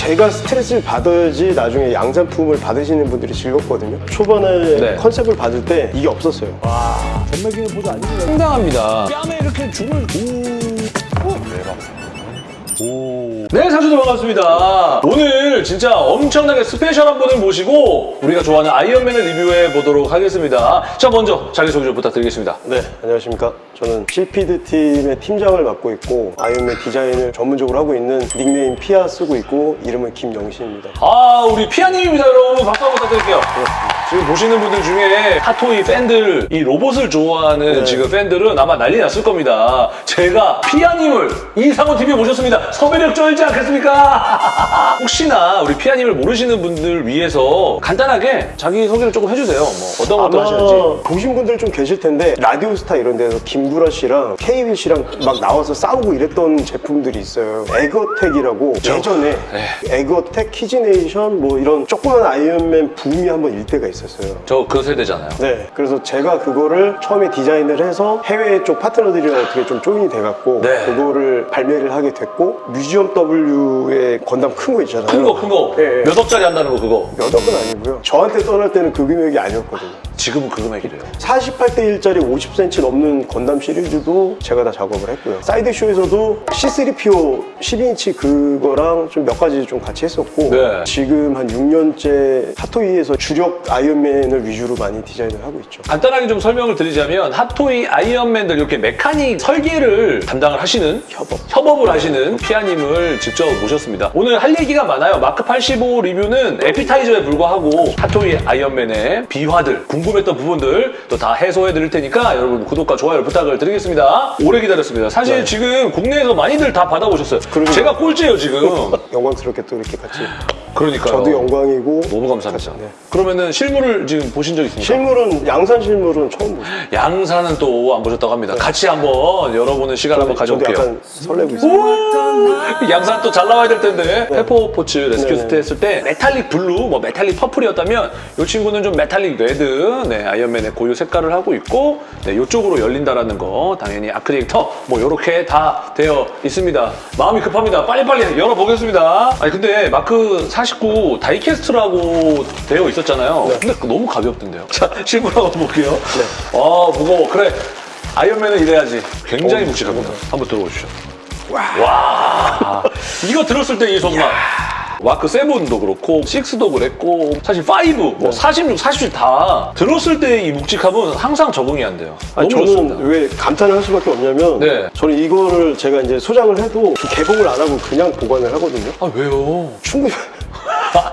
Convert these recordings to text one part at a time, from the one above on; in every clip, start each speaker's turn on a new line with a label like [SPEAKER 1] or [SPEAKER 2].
[SPEAKER 1] 제가 스트레스를 받아야지 나중에 양산품을 받으시는 분들이 즐겁거든요. 초반에
[SPEAKER 2] 네.
[SPEAKER 1] 컨셉을 받을 때 이게 없었어요.
[SPEAKER 3] 전매기는 보도 아니고
[SPEAKER 2] 상당합니다. 뺨에 이렇게 줄을 오. 대박. 오. 네, 사주도 반갑습니다. 오늘 진짜 엄청나게 스페셜한 분을 모시고 우리가 좋아하는 아이언맨을 리뷰해 보도록 하겠습니다. 자, 먼저 자기소개 좀 부탁드리겠습니다.
[SPEAKER 1] 네, 안녕하십니까. 저는 실피드 팀의 팀장을 맡고 있고 아이언맨 디자인을 전문적으로 하고 있는 닉네임 피아 쓰고 있고 이름은 김영신입니다.
[SPEAKER 2] 아, 우리 피아님입니다, 여러분. 박수 한번 부탁드릴게요. 지금 보시는 분들 중에 핫토이 팬들, 이 로봇을 좋아하는
[SPEAKER 1] 네.
[SPEAKER 2] 지금 팬들은 아마 난리 났을 겁니다. 제가 피아님을 이상호 TV에 모셨습니다. 섭외력 쩔지 않겠습니까? 혹시나 우리 피아님을 모르시는 분들 위해서 간단하게 자기 소개를 조금 해주세요. 뭐 어떤 것도 하시는지.
[SPEAKER 1] 보신 분들 좀 계실 텐데 라디오스타 이런 데서 김구라 씨랑 케이윌 씨랑 막 나와서 싸우고 이랬던 제품들이 있어요. 에거텍이라고 예전에
[SPEAKER 2] 네.
[SPEAKER 1] 에거텍, 키즈네이션 뭐 이런 조그만 아이언맨 붐이 한번 일 때가 있 었어요.
[SPEAKER 2] 저 그 세대잖아요.
[SPEAKER 1] 네, 그래서 제가 그거를 처음에 디자인을 해서 해외 쪽 파트너들이랑 어떻게 좀 join이 돼갖고
[SPEAKER 2] 네.
[SPEAKER 1] 그거를 발매를 하게 됐고 뮤지엄 W의 건담 큰 거 있잖아요.
[SPEAKER 2] 큰 거, 큰 거.
[SPEAKER 1] 예, 예.
[SPEAKER 2] 몇 억짜리 한다는 거, 그거.
[SPEAKER 1] 몇 억은 아니고요. 저한테 떠날 때는 그 금액이 아니었거든요.
[SPEAKER 2] 지금은 그 금액이래요.
[SPEAKER 1] 48대 1짜리 50cm 넘는 건담 시리즈도 제가 다 작업을 했고요. 사이드 쇼에서도 C3PO 12인치 그거랑 좀 몇 가지 좀 같이 했었고
[SPEAKER 2] 네.
[SPEAKER 1] 지금 한 6년째 핫토이에서 주력 아이 언맨을 위주로 많이 디자인을 하고 있죠.
[SPEAKER 2] 간단하게 좀 설명을 드리자면 핫토이 아이언맨들 이렇게 mechanic 설계를 담당을 하시는
[SPEAKER 1] 협업.
[SPEAKER 2] 협업을 하시는 피아님을 직접 모셨습니다. 오늘 할 얘기가 많아요. 마크 85 리뷰는 에피타이저에 불과하고 핫토이 아이언맨의 비화들, 궁금했던 부분들 또 다 해소해 드릴 테니까 여러분 구독과 좋아요 부탁을 드리겠습니다. 오래 기다렸습니다. 사실
[SPEAKER 1] 네.
[SPEAKER 2] 지금 국내에서 많이들 다 받아보셨어요.
[SPEAKER 1] 그러게요.
[SPEAKER 2] 제가 꼴찌예요 지금.
[SPEAKER 1] 영광스럽게 또 이렇게 같이
[SPEAKER 2] 그러니까요.
[SPEAKER 1] 저도 영광이고
[SPEAKER 2] 너무 감사합니다.
[SPEAKER 1] 네.
[SPEAKER 2] 그러면은 실물을 지금 보신 적 있습니까?
[SPEAKER 1] 실물은 양산 실물은 처음 보죠.
[SPEAKER 2] 양산은 또 안 보셨다고 합니다. 같이 한번 열어보는 시간 한번
[SPEAKER 1] 저도
[SPEAKER 2] 가져볼게요.
[SPEAKER 1] 약간 설레고 있어요.
[SPEAKER 2] 양산 또 잘 나와야 될 텐데 페퍼 포츠 레스큐. 때 했을 때 metallic blue, 뭐 metallic purple이었다면 이 친구는 좀 metallic red, 네, 아이언맨의 고유 색깔을 하고 있고 네, 이쪽으로 열린다라는 거 당연히 arc reactor, 뭐 이렇게 다 되어 있습니다. 마음이 급합니다. 빨리빨리 열어보겠습니다. 아니 근데 마크 49 die-cast라고 되어 있었잖아요.
[SPEAKER 1] 네.
[SPEAKER 2] 근데 너무 가볍던데요. 자 실물 한번 볼게요. 아 무거워. 그래. 아이언맨은 이래야지. 굉장히
[SPEAKER 1] 어,
[SPEAKER 2] 묵직합니다. 한번 들어보시죠. 와. 이거 들었을 때 이 손맛. 와크 7도 그렇고 6도 그랬고 사실 5, 뭐 46, 47 다 들었을 때 이 묵직함은 항상 적응이 안 돼요.
[SPEAKER 1] 아니,
[SPEAKER 2] 너무
[SPEAKER 1] 저는
[SPEAKER 2] 좋습니다.
[SPEAKER 1] 왜 감탄을 할 수밖에 없냐면
[SPEAKER 2] 네.
[SPEAKER 1] 저는 이거를 제가 이제 소장을 해도 개봉을 안 하고 그냥 보관을 하거든요.
[SPEAKER 2] 아 왜요?
[SPEAKER 1] 충분히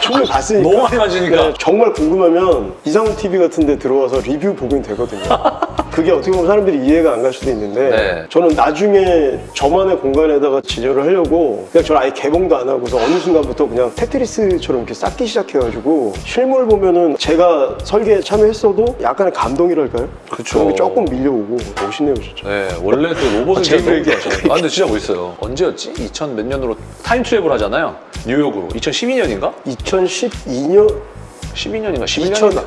[SPEAKER 1] 충분히 봤으니까.
[SPEAKER 2] 너무 많이 맞으니까.
[SPEAKER 1] 네, 정말 궁금하면 이상훈 TV 같은 데 들어와서 리뷰 보긴 되거든요. 그게 어떻게 보면 사람들이 이해가 안 갈 수도 있는데
[SPEAKER 2] 네.
[SPEAKER 1] 저는 나중에 저만의 공간에다가 진열을 하려고 그냥 저는 아예 개봉도 안 하고서 어느 순간부터 그냥 테트리스처럼 이렇게 쌓기 시작해가지고 실물 보면은 제가 설계에 참여했어도 약간의 감동이랄까요?
[SPEAKER 2] 그쵸.
[SPEAKER 1] 그런 게 조금 밀려오고 멋있네요 진짜.
[SPEAKER 2] 네, 원래 그 로봇은
[SPEAKER 1] 제일.
[SPEAKER 2] 좋아하죠. 아, 근데 진짜 멋있어요. 언제였지? 2000 몇 년으로 time travel 하잖아요. 뉴욕으로. 2012년인가?
[SPEAKER 1] 2012년
[SPEAKER 2] 12년인가? 11년인가?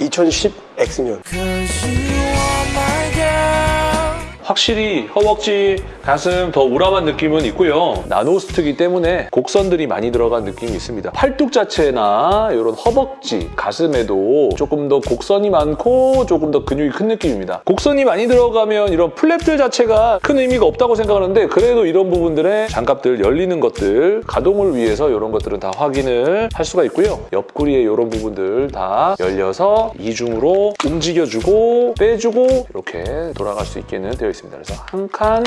[SPEAKER 1] 2010 X년
[SPEAKER 2] 확실히 허벅지, 가슴 더 우람한 느낌은 있고요. 나노스트기 때문에 곡선들이 많이 들어간 느낌이 있습니다. 팔뚝 자체나 이런 허벅지, 가슴에도 조금 더 곡선이 많고 조금 더 근육이 큰 느낌입니다. 곡선이 많이 들어가면 이런 플랩들 자체가 큰 의미가 없다고 생각하는데 그래도 이런 부분들의 장갑들 열리는 것들 가동을 위해서 이런 것들은 다 확인을 할 수가 있고요. 옆구리에 이런 부분들 다 열려서 이중으로 움직여주고 빼주고 이렇게 돌아갈 수 있게는 되어 있습니다. 그래서 한 칸,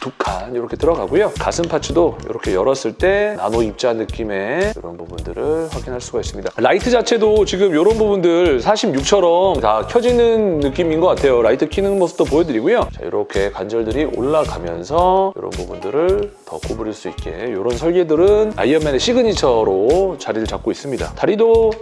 [SPEAKER 2] 두 칸 이렇게 들어가고요. 가슴 parts도 이렇게 열었을 때 나노 입자 느낌의 이런 부분들을 확인할 수가 있습니다. 라이트 자체도 지금 이런 부분들 46처럼 다 켜지는 느낌인 것 같아요. 라이트 키는 모습도 보여드리고요. 자, 이렇게 관절들이 올라가면서 이런 부분들을 더 구부릴 수 있게 이런 설계들은 아이언맨의 시그니처로 자리를 잡고 있습니다. 다리도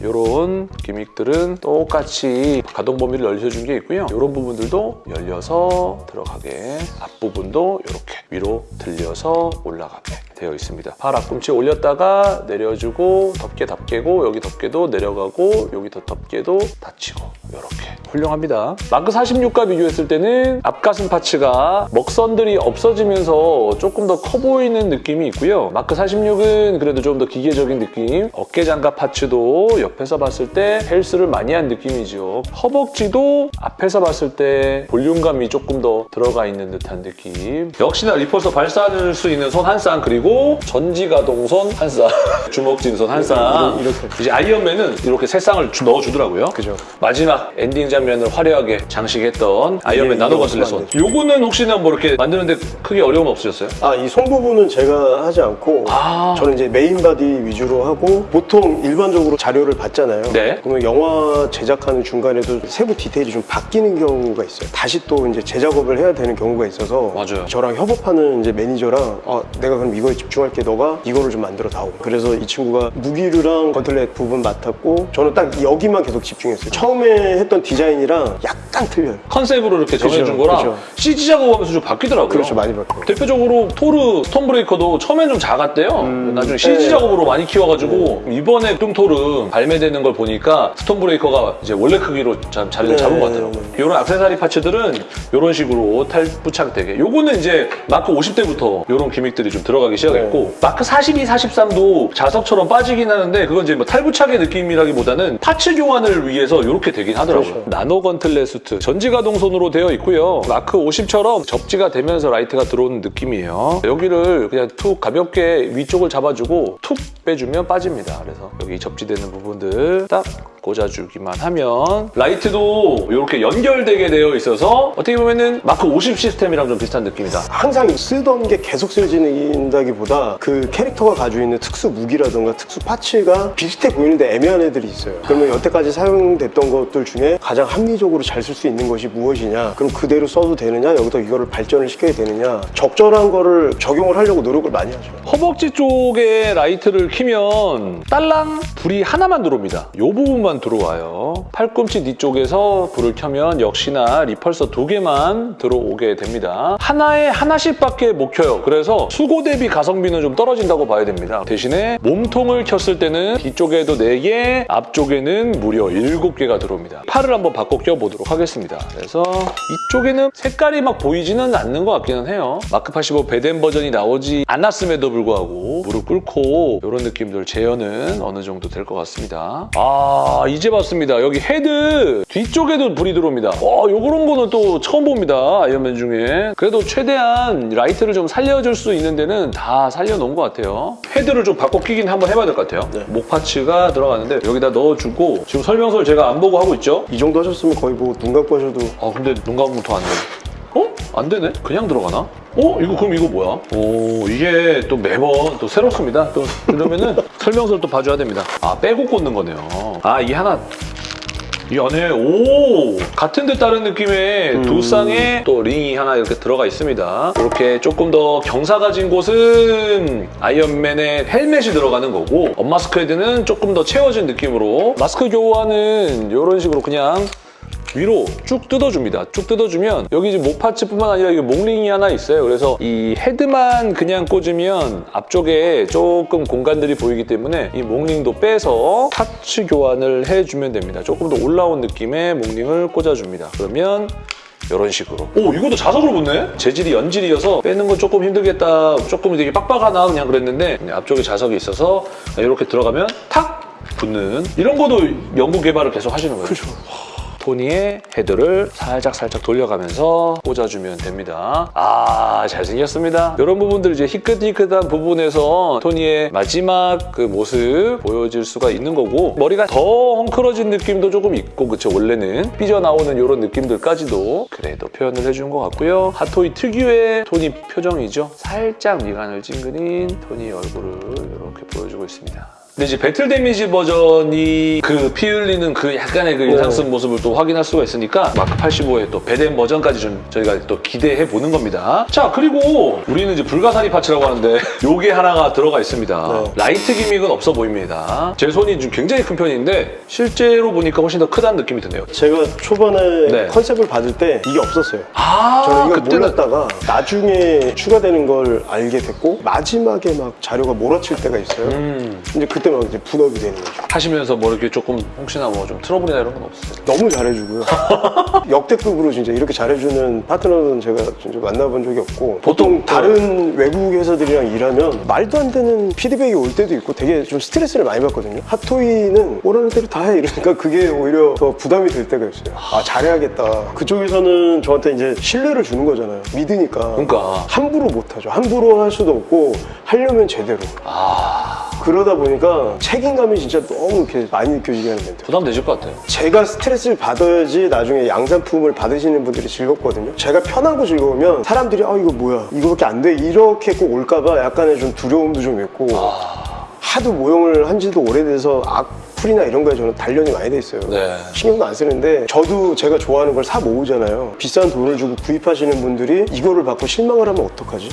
[SPEAKER 2] 이런 gimmick들은 똑같이 가동 범위를 열려준 게 있고요. 이런 부분들도 열려서 들어가게 앞부분도 이렇게 위로 들려서 올라가게 되어 있습니다. 팔 앞꿈치 올렸다가 내려주고 덮개 덮개고 여기 덮개도 내려가고 여기 더 덮개도 닫히고 이렇게 훌륭합니다. 마크 46과 비교했을 때는 앞가슴 parts가 먹선들이 없어지면서 조금 더 커 보이는 느낌이 있고요. 마크 46은 그래도 좀 더 기계적인 느낌 어깨 장갑 parts도 옆에서 봤을 때 헬스를 많이 한 느낌이죠. 허벅지도 앞에서 봤을 때 볼륨감이 조금 더 들어가 있는 듯한 느낌. 역시나 repulsor 발사할 수 있는 손 한 쌍 그리고 전지가동손 한 쌍, 주먹진손 한 쌍.
[SPEAKER 1] 이렇게.
[SPEAKER 2] 이제 아이언맨은 이렇게 세 쌍을 주- 넣어주더라고요.
[SPEAKER 1] 그죠.
[SPEAKER 2] 마지막 엔딩 장면을 화려하게 장식했던 아이언맨
[SPEAKER 1] 이게
[SPEAKER 2] 나노
[SPEAKER 1] 이거
[SPEAKER 2] gauntlet 손.
[SPEAKER 1] 없으면 안
[SPEAKER 2] 요거는 혹시나 뭐 이렇게 만드는데 크게 어려움 없으셨어요?
[SPEAKER 1] 아, 이 손 부분은 제가 하지 않고
[SPEAKER 2] 아.
[SPEAKER 1] 저는 이제 main body 위주로 하고 보통 일반적으로 자료를 받잖아요.
[SPEAKER 2] 네.
[SPEAKER 1] 그러면 영화 제작하는 중간에도 세부 디테일이 좀 바뀌는 경우가 있어요. 다시 또 이제 재작업을 해야 되는 경우가 있어서
[SPEAKER 2] 맞아요.
[SPEAKER 1] 저랑 협업하는 이제 매니저랑 아, 내가 그럼 이거에 집중할게 너가 이거를 좀 만들어 다오. 그래서 이 친구가 무기류랑 gauntlet 부분 맡았고 저는 딱 여기만 계속 집중했어요. 처음에 했던 디자인이랑 약간 틀려요.
[SPEAKER 2] 컨셉으로 이렇게 정해준
[SPEAKER 1] 그죠,
[SPEAKER 2] 거랑
[SPEAKER 1] 그죠.
[SPEAKER 2] CG 작업하면서 좀 바뀌더라고요.
[SPEAKER 1] 그렇죠, 많이 바뀌어요.
[SPEAKER 2] 대표적으로 토르 스톰브레이커도 처음엔 좀 작았대요. 나중에 CG
[SPEAKER 1] 네.
[SPEAKER 2] 작업으로 많이 키워가지고 이번에 뚱토르 발매되는 걸 보니까 스톰브레이커가 이제 원래 크기로 자- 자리를
[SPEAKER 1] 네.
[SPEAKER 2] 잡은 것 같더라고요. 이런 악세사리 parts들은 이런 식으로 탈부착되게. 요거는 이제 마크 50대부터 이런 gimmick들이 좀 들어가기 시작 했고
[SPEAKER 1] 네.
[SPEAKER 2] 마크 42, 43도 자석처럼 빠지긴 하는데 그건 이제 뭐 탈부착의 느낌이라기보다는 parts 교환을 위해서 이렇게 되긴 하더라고요.
[SPEAKER 1] 그렇죠.
[SPEAKER 2] 나노 gauntlet suit 전지가동손으로 되어 있고요. 마크 50처럼 접지가 되면서 라이트가 들어오는 느낌이에요. 여기를 그냥 툭 가볍게 위쪽을 잡아주고 툭 빼주면 빠집니다. 그래서 여기 접지되는 부분들 딱 꽂아주기만 하면 라이트도 이렇게 연결되게 되어 있어서 어떻게 보면은 마크 50 시스템이랑 좀 비슷한 느낌이다.
[SPEAKER 1] 항상 쓰던 게 계속 쓰여진다기보다 그 캐릭터가 가지고 있는 특수 무기라든가 특수 파츠가 비슷해 보이는데 애매한 애들이 있어요. 그러면 여태까지 사용됐던 것들 중에 가장 합리적으로 잘 쓸 수 있는 것이 무엇이냐? 그럼 그대로 써도 되느냐? 여기서 이거를 발전을 시켜야 되느냐? 적절한 거를 적용을 하려고 노력을 많이 하죠.
[SPEAKER 2] 허벅지 쪽에 라이트를 키면 달랑 불이 하나만 들어옵니다. 이 부분 만 들어와요. 팔꿈치 뒤쪽에서 불을 켜면 역시나 repulsor 두 개만 들어오게 됩니다. 하나에 하나씩밖에 못 켜요. 그래서 수고 대비 가성비는 좀 떨어진다고 봐야 됩니다. 대신에 몸통을 켰을 때는 뒤쪽에도 4개, 앞쪽에는 무려 7개가 들어옵니다. 팔을 한번 바꿔 껴보도록 하겠습니다. 그래서 이쪽에는 색깔이 막 보이지는 않는 것 같기는 해요. 마크 85 배뎀 버전이 나오지 않았음에도 불구하고 무릎 꿇고 이런 느낌들 재현은 어느 정도 될 것 같습니다. 아 이제 봤습니다. 여기 헤드 뒤쪽에도 불이 들어옵니다. 와 요런 거는 또 처음 봅니다. 아이언맨 중에. 그래도 최대한 라이트를 좀 살려줄 수 있는 데는 다 살려놓은 것 같아요. 헤드를 좀 바꿔 끼긴 한번 해봐야 될 것 같아요.
[SPEAKER 1] 네.
[SPEAKER 2] 목 parts가 들어가는데 여기다 넣어주고 지금 설명서를 제가 안 보고 하고 있죠?
[SPEAKER 1] 이 정도 하셨으면 거의 뭐 눈 감고 하셔도
[SPEAKER 2] 아 근데 눈 감으면 더안 돼. 어? 안 되네? 그냥 들어가나? 어? 이거 그럼 이거 뭐야? 오 이게 또 매번 또 새롭습니다. 또 그러면은 설명서를 또 봐줘야 됩니다. 아 빼고 꽂는 거네요. 아 이 하나 이 안에 오 같은 듯 다른 느낌의 두 쌍의 또 링이 하나 이렇게 들어가 있습니다. 이렇게 조금 더 경사 가진 곳은 아이언맨의 헬멧이 들어가는 거고 unmask 헤드는 조금 더 채워진 느낌으로 마스크 교환은 이런 식으로 그냥 위로 쭉 뜯어줍니다. 쭉 뜯어주면 여기 이제 목 parts뿐만 아니라 이게 목링이 하나 있어요. 그래서 이 헤드만 그냥 꽂으면 앞쪽에 조금 공간들이 보이기 때문에 이 목링도 빼서 parts 교환을 해주면 됩니다. 조금 더 올라온 느낌의 목링을 꽂아줍니다. 그러면 이런 식으로. 오, 이것도 자석으로 붙네? 재질이 연질이어서 빼는 건 조금 힘들겠다. 조금 되게 빡빡하나 그냥 그랬는데 그냥 앞쪽에 자석이 있어서 이렇게 들어가면 탁 붙는 이런 것도 연구 개발을 계속 하시는 거예요. 그렇죠. 토니의 헤드를 살짝 살짝 돌려가면서 꽂아주면 됩니다. 아 잘생겼습니다. 이런 부분들 이제 희끗희끗한 부분에서 토니의 마지막 그 모습 보여질 수가 있는 거고 머리가 더 헝클어진 느낌도 조금 있고 그쵸 원래는 삐져나오는 이런 느낌들까지도 그래도 표현을 해준 것 같고요. 핫토이 특유의 토니 표정이죠. 살짝 미간을 찡그린 토니 얼굴을 이렇게 보여주고 있습니다. 근데 이제 battle damage 버전이 그 피 흘리는 그 약간의 그 인상 쓴 모습을 또 확인할 수가 있으니까 마크 85의 또 배뎀 버전까지 좀 저희가 또 기대해 보는 겁니다. 자 그리고 우리는 이제 불가사리 parts라고 하는데 요게 하나가 들어가 있습니다.
[SPEAKER 1] 네.
[SPEAKER 2] 라이트 gimmick은 없어 보입니다. 제 손이 좀 굉장히 큰 편인데 실제로 보니까 훨씬 더 크다는 느낌이 드네요.
[SPEAKER 1] 제가 초반에
[SPEAKER 2] 네.
[SPEAKER 1] 컨셉을 받을 때 이게 없었어요.
[SPEAKER 2] 아
[SPEAKER 1] 저는 이걸
[SPEAKER 2] 그때는
[SPEAKER 1] 몰랐다가 나중에 추가되는 걸 알게 됐고 마지막에 막 자료가 몰아칠 때가 있어요.
[SPEAKER 2] 음,
[SPEAKER 1] 이제 그때 막 이제 분업이 되는 거죠.
[SPEAKER 2] 하시면서 뭐 이렇게 조금 혹시나 뭐 좀 트러블이나 이런 건 없었어요?
[SPEAKER 1] 너무 잘해주고요. 역대급으로 진짜 이렇게 잘해주는 파트너는 제가 진짜 만나본 적이 없고 보통
[SPEAKER 2] 보통,
[SPEAKER 1] 다른 외국 회사들이랑 일하면 말도 안 되는 피드백이 올 때도 있고 되게 좀 스트레스를 많이 받거든요. 핫토이는 오라는 대로 다 해 이러니까 그게 오히려 더 부담이 될 때가 있어요. 아 잘해야겠다. 그쪽에서는 저한테 이제 신뢰를 주는 거잖아요. 믿으니까.
[SPEAKER 2] 그러니까
[SPEAKER 1] 함부로 못하죠. 함부로 할 수도 없고 하려면 제대로.
[SPEAKER 2] 아
[SPEAKER 1] 그러다 보니까 책임감이 진짜 너무 이렇게 많이 느껴지게 하는 멘트.
[SPEAKER 2] 부담되실 것 같아요.
[SPEAKER 1] 제가 스트레스를 받아야지 나중에 양산품을 받으시는 분들이 즐겁거든요. 제가 편하고 즐거우면 사람들이 아 이거 뭐야 이거밖에 안 돼 이렇게 꼭 올까봐 약간의 좀 두려움도 좀 있고 하도 모형을 한 지도 오래돼서 악 플이나 이런 거에 저는 단련이 많이 돼 있어요.
[SPEAKER 2] 네.
[SPEAKER 1] 신경도 안 쓰는데 저도 제가 좋아하는 걸 사 모으잖아요. 비싼 돈을 주고 구입하시는 분들이 이거를 받고 실망을 하면 어떡하지?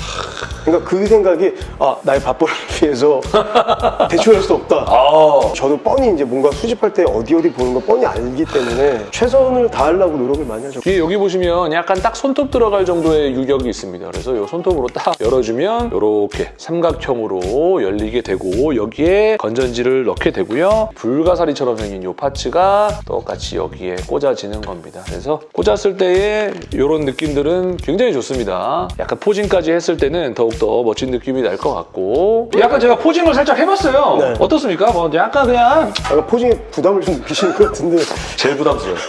[SPEAKER 1] 그러니까 그 생각이 아 나의 밥벌이를 위해서 대출할 수 없다.
[SPEAKER 2] 아
[SPEAKER 1] 저도 뻔히 이제 뭔가 수집할 때 어디 어디 보는 거 뻔히 알기 때문에 최선을 다하려고 노력을 많이 하죠.
[SPEAKER 2] 뒤에 여기 보시면 약간 딱 손톱 들어갈 정도의 유격이 있습니다. 그래서 이 손톱으로 딱 열어주면 이렇게 삼각형으로 열리게 되고 여기에 건전지를 넣게 되고요. 불 가사리처럼 생긴 이 파츠가 똑같이 여기에 꽂아지는 겁니다. 그래서 꽂았을 때의 이런 느낌들은 굉장히 좋습니다. 약간 포징까지 했을 때는 더욱더 멋진 느낌이 날 것 같고 약간 제가 posing을 살짝 해봤어요.
[SPEAKER 1] 네.
[SPEAKER 2] 어떻습니까? 뭐 약간 그냥
[SPEAKER 1] 약간 posing에 부담을 좀 느끼시는 것 같은데
[SPEAKER 2] 제일 부담스러워요.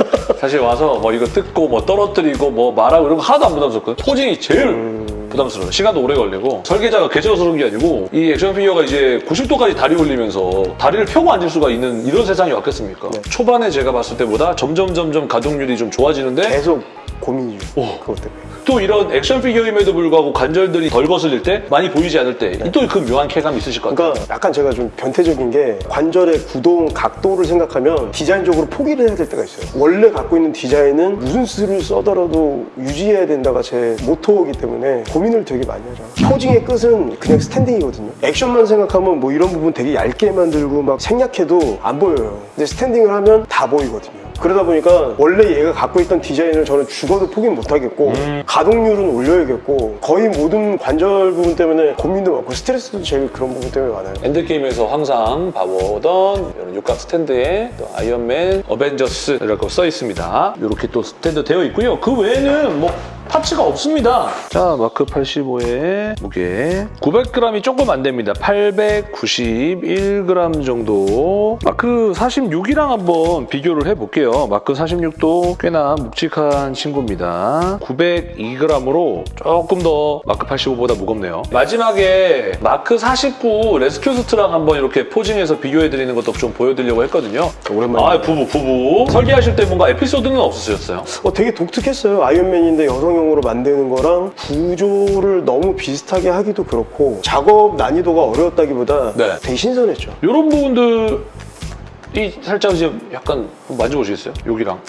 [SPEAKER 2] 사실 와서 뭐 이거 뜯고 뭐 떨어뜨리고 뭐 말하고 이런 거 하나도 안 부담스럽거든요. posing이 제일 부담스러워요. 시간도 오래 걸리고 설계자가 개처스러운 게 아니고 이 액션 피규어가 이제 90도까지 다리 올리면서 다리를 펴고 앉을 수가 있는 이런 세상이 왔겠습니까? 초반에 제가 봤을 때보다 점점 점점 가동률이 좀 좋아지는데
[SPEAKER 1] 계속 고민이죠. 그것 때문에.
[SPEAKER 2] 또 이런 액션 피규어임에도 불구하고 관절들이 덜 거슬릴 때 많이 보이지 않을 때 또 그 묘한 쾌감이 있으실 것 같아요.
[SPEAKER 1] 그러니까 약간 제가 좀 변태적인 게 관절의 구동, 각도를 생각하면 디자인적으로 포기를 해야 될 때가 있어요. 원래 갖고 있는 디자인은 무슨 수를 써더라도 유지해야 된다가 제 모토이기 때문에 고민을 되게 많이 하죠. 포징의 끝은 그냥 스탠딩이거든요. 액션만 생각하면 뭐 이런 부분 되게 얇게 만들고 막 생략해도 안 보여요. 근데 스탠딩을 하면 다 보이거든요. 그러다 보니까 원래 얘가 갖고 있던 디자인을 저는 죽어도 포기 못 하겠고 가동률은 올려야겠고 거의 모든 관절 부분 때문에 고민도 많고 스트레스도 제일 그런 부분 때문에 많아요.
[SPEAKER 2] 엔드게임에서 항상 봐보던 이런 육각 스탠드에 또 아이언맨, 어벤져스라고 써 있습니다. 이렇게 또 스탠드 되어 있고요. 그 외에는 뭐 parts가 없습니다. 자, 마크 85의 무게 900g이 조금 안 됩니다. 891g 정도. 마크 46이랑 한번 비교를 해볼게요. 마크 46도 꽤나 묵직한 친구입니다. 902g으로 조금 더 마크 85보다 무겁네요. 마지막에 마크 49 레스큐 슈트랑 한번 이렇게 posing해서 비교해드리는 것도 좀 보여드리려고 했거든요.
[SPEAKER 1] 오랜만에.
[SPEAKER 2] 아, 부부, 부부. 설계하실 때 뭔가 에피소드는 없으셨어요?
[SPEAKER 1] 어, 되게 독특했어요. 아이언맨인데 여성 용으로 만드는 거랑 구조를 너무 비슷하게 하기도 그렇고 작업 난이도가 어려웠다기보다
[SPEAKER 2] 네.
[SPEAKER 1] 되게 신선했죠.
[SPEAKER 2] 이런 부분들이 살짝 이제 약간 만져보시겠어요? 여기랑.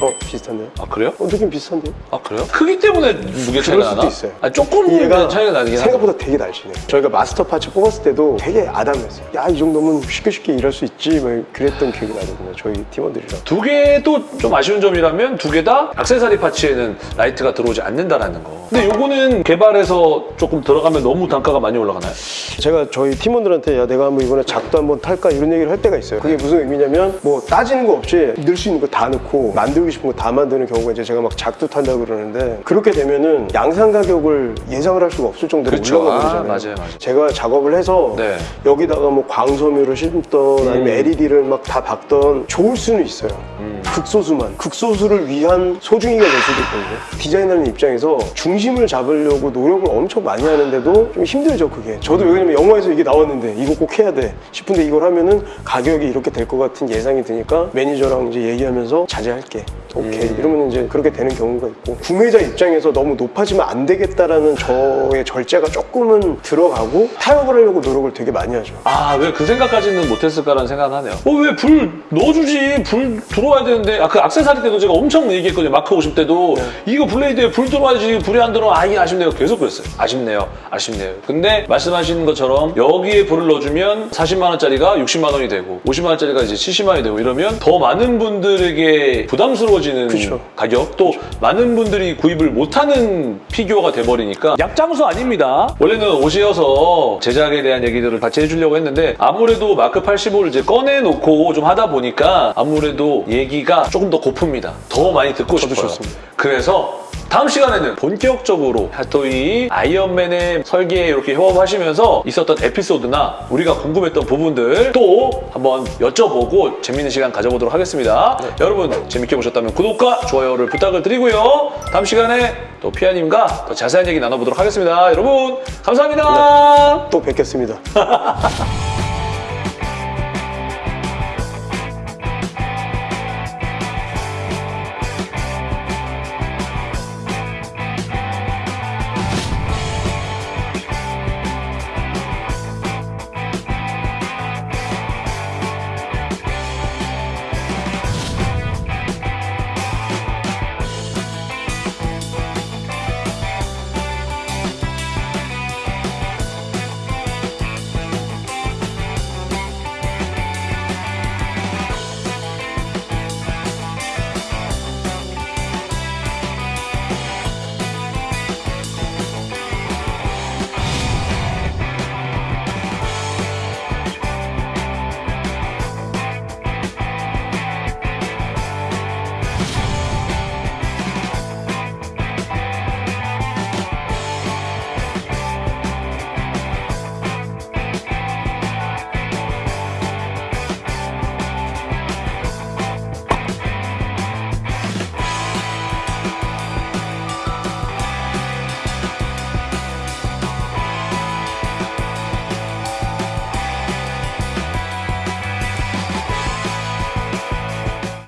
[SPEAKER 1] 어, 비슷한데요?
[SPEAKER 2] 아, 그래요?
[SPEAKER 1] 어, 느낌 비슷한데요?
[SPEAKER 2] 아, 그래요? 크기 때문에 무게 차이가
[SPEAKER 1] 수도
[SPEAKER 2] 나나?
[SPEAKER 1] 있어요.
[SPEAKER 2] 아, 조금
[SPEAKER 1] 얘가
[SPEAKER 2] 차이가 나긴.
[SPEAKER 1] 생각보다 되게 날씬해요. 저희가 마스터 parts 뽑았을 때도 되게 아담했어요. 야, 이 정도면 쉽게 쉽게 일할 수 있지. 막 그랬던 기억이 나거든요. 저희 팀원들이랑.
[SPEAKER 2] 두 개도 좀 아쉬운 점이라면 두 개다 액세서리 parts에는 라이트가 들어오지 않는다라는 거. 근데 요거는 개발해서 조금 들어가면 너무 단가가 많이 올라가나요?
[SPEAKER 1] 제가 저희 팀원들한테 야 내가 한번 이번에 작두 한번 탈까 이런 얘기를 할 때가 있어요. 그게 무슨 의미냐면 뭐 따지는 거 없이 넣을 수 있는 거 다 넣고 만들고 싶은 거 다 만드는 경우가 이제 제가 막 탄다 고 그러는데 그렇게 되면은 양산 가격을 예상을 할 수가 없을 정도로
[SPEAKER 2] 그렇죠.
[SPEAKER 1] 올라가
[SPEAKER 2] 아,
[SPEAKER 1] 버리잖아요.
[SPEAKER 2] 맞아요, 맞아요.
[SPEAKER 1] 제가 작업을 해서
[SPEAKER 2] 네.
[SPEAKER 1] 여기다가 뭐 광섬유를 심던 아니면
[SPEAKER 2] 음.
[SPEAKER 1] LED를 막 다 박던 좋을 수는 있어요.
[SPEAKER 2] 음.
[SPEAKER 1] 극소수만 극소수를 위한 소중이가 될 수도 있거든요. 디자인하는 입장에서 중심을 잡으려고 노력을 엄청 많이 하는데도 좀 힘들죠 그게. 저도 왜냐면 영화에서 이게 나왔는데 이거 꼭 해야 돼 싶은데 이걸 하면은 가격이 이렇게 될 것 같은 예상이 드니까 매니저랑 이제 얘기하면서 자제할게. 오케이 이러면 이제 그렇게 되는 경우가 있고 구매자 입장에서 너무 높아지면 안 되겠다라는 저의 절제가 조금은 들어가고 타협을 하려고 노력을 되게 많이 하죠.
[SPEAKER 2] 아, 왜 그 생각까지는 못했을까라는 생각은 하네요. 어, 왜 불 넣어주지? 불 들어와야 되는데. 아, 그 악세사리 때도 제가 엄청 얘기했거든요. 마크 50 때도. 이거 blade에 불 들어와야지. 불이 안 들어와. 아, 이게 아쉽네요. 계속 그랬어요. 아쉽네요. 아쉽네요. 근데 말씀하신 것처럼 여기에 불을 넣어주면 40만 원짜리가 60만 원이 되고 50만 원짜리가 이제 70만 원이 되고 이러면 더 많은 분들에게 부담스러 워지는
[SPEAKER 1] 그쵸.
[SPEAKER 2] 가격 또 많은 분들이 구입을 못하는 피규어가 돼버리니까 약장수 아닙니다. 원래는 옷이어서 제작에 대한 얘기들을 같이 해주려고 했는데 아무래도 마크 85를 이제 꺼내놓고 좀 하다 보니까 아무래도 얘기가 조금 더 고픕니다. 더 많이 듣고 싶어요.
[SPEAKER 1] 좋습니다.
[SPEAKER 2] 그래서 다음 시간에는 본격적으로 하토이 아이언맨의 설계에 이렇게 협업하시면서 있었던 에피소드나 우리가 궁금했던 부분들 또 한번 여쭤보고 재밌는 시간 가져보도록 하겠습니다. 여러분 재밌게 보셨다면 구독과 좋아요를 부탁을 드리고요. 다음 시간에 또 피아님과 더 자세한 얘기 나눠보도록 하겠습니다. 여러분 감사합니다.
[SPEAKER 1] 또 뵙겠습니다.